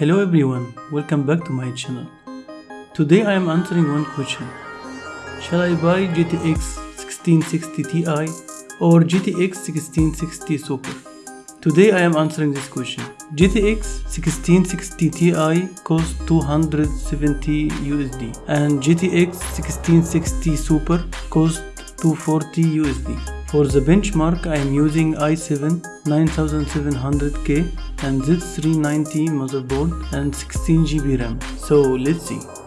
Hello everyone, welcome back to my channel. Today I am answering one question. Shall I buy GTX 1660 Ti or GTX 1660 Super? Today I am answering this question. GTX 1660 Ti costs 270 USD and GTX 1660 Super costs 240 USD. For the benchmark I am using i7 9700K and Z390 motherboard and 16GB RAM. So let's see.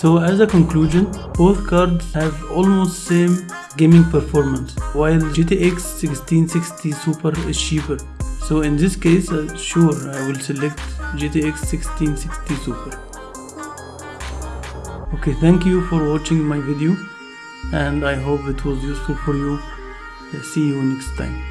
So as a conclusion, both cards have almost same gaming performance, while GTX 1660 Super is cheaper. So in this case, uh, sure, I will select GTX 1660 Super. Okay, thank you for watching my video and I hope it was useful for you. See you next time.